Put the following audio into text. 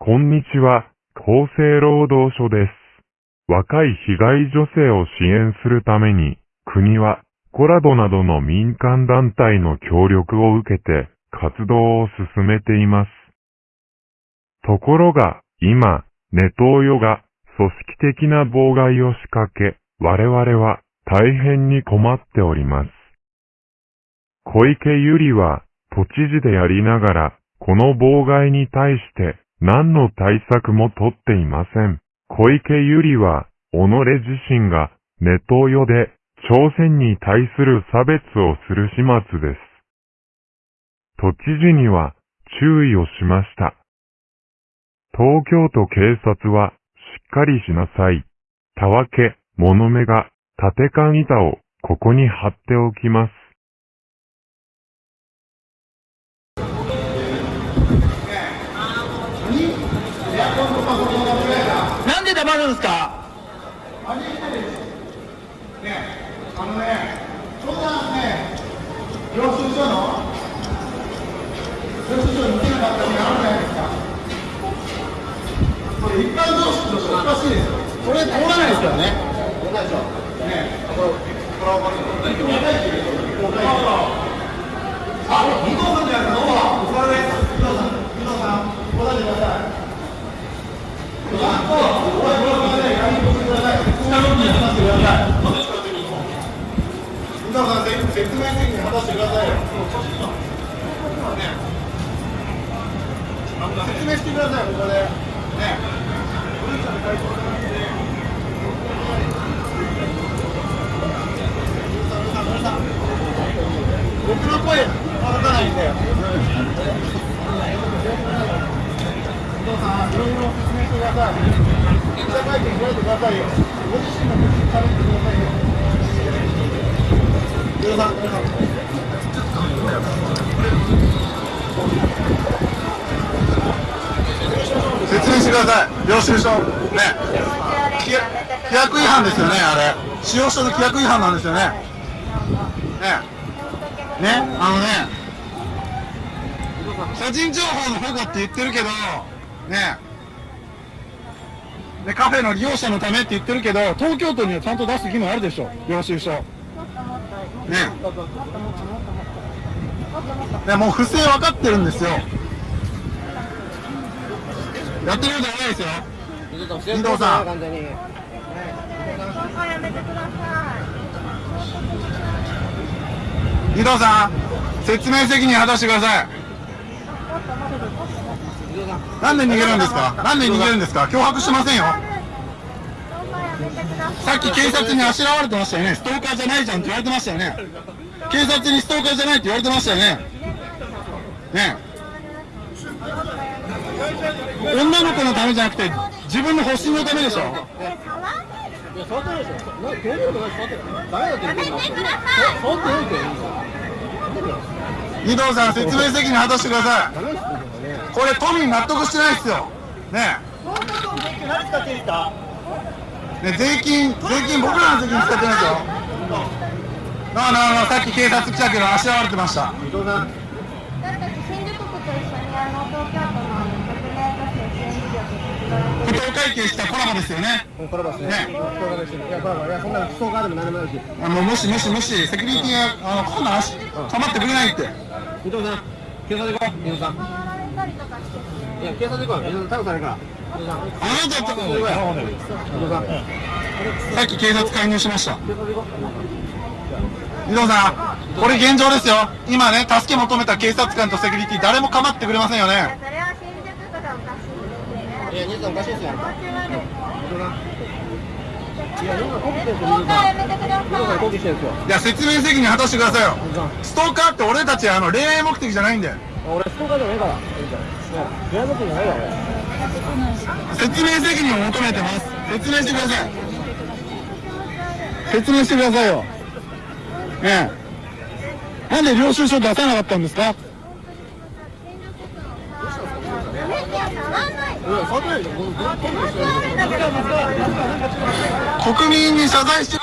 こんにちは、厚生労働省です。若い被害女性を支援するために、国は、コラドなどの民間団体の協力を受けて、活動を進めています。ところが、今、ネトウヨが組織的な妨害を仕掛け、我々は大変に困っております。小池百合は都知事でやりながら、この妨害に対して何の対策も取っていません。小池百合は、己自身がネトウヨで朝鮮に対する差別をする始末です。都知事には注意をしました。東京都警察はしっかりしなさい。たわけ、物目が、縦缶板をここに貼っておきます。んで黙るんですね、あのね、そんなね、領収書の、領収書見てなかったらあるじゃないですか。これ一般常識としておかしいですよ。これ通らないですからねおかしいでしょ。ね、これ、はわかるよ。若いって言うでしょ。若いってあ、二藤さんじゃないですか、どうも。お疲れです。二藤さん、二藤さん、答えてください。ちゃんと、おい、これまで、やりとしてください。下のに話してください。伊藤さん、説明責任果たしてくださいよ。ね、説明してください、ここで。ね。僕の声、届かないんで。伊藤さん、いろいろ説明してください。記者会見開いてくださいよ。ご自身の口に喋ってくださいよ。説明してください。領収書。ね。規約規約違反ですよね、あれ。使用書の規約違反なんですよね。ね。ね、あのね。個人情報の保護って言ってるけど、ね。で、カフェの利用者のためって言ってるけど、東京都にはちゃんと出す義務あるでしょ、領収書。ね。ね、もう不正分かってるんですよ。やってることないですよ。伊藤さん。完全に。やめてくださ藤さん、説明責任果たしてください。なんで逃げるんですか？なんで逃げるんですか？脅迫してませんよ。さっき警察にあしらわれてましたよね。ストーカーじゃないじゃんって言われてましたよね。警察にストーカーじゃないって言われてましたよね。ね女の子のためじゃなくて、自分の保身のためでしょ。伊藤さん、説明責任果たしてください。これ、都民納得してないですよ。ねね税金、税金、僕らの税金使ってないですよ。なあなあなあ、さっき警察来たけど、あしらわれてました。私たち新宿区と一緒にあの東京都のあの国内都市支援事業と不当会計したコラボですよね。コラボですね。ねいや、コラボ、いや、そんなストーカーでも何でもないし。あの、もしもしもし、セキュリティが、あの、こんなん足、構ってくれないって。伊藤さん、警察行こう、伊藤さん。いや、警察行こうよ、伊藤さん、逮捕されるから。さっき警察介入しました。伊藤さん、これ現状ですよ。今ね、助け求めた警察官とセキュリティ、誰も構ってくれませんよね。それは新宿区がおかしいいや、おかしいですよ。いや、説明責任果たしてくださいよ。ストーカーって俺たち、あの、恋愛目的じゃないんで。俺、ストーカーじゃないから。伊藤さん。いや、部屋の時じゃないわ、俺。説明責任を求めてます。説明してください。説明してくださいよ。ねえ。なんで領収書出さなかったんですか、国民に謝罪して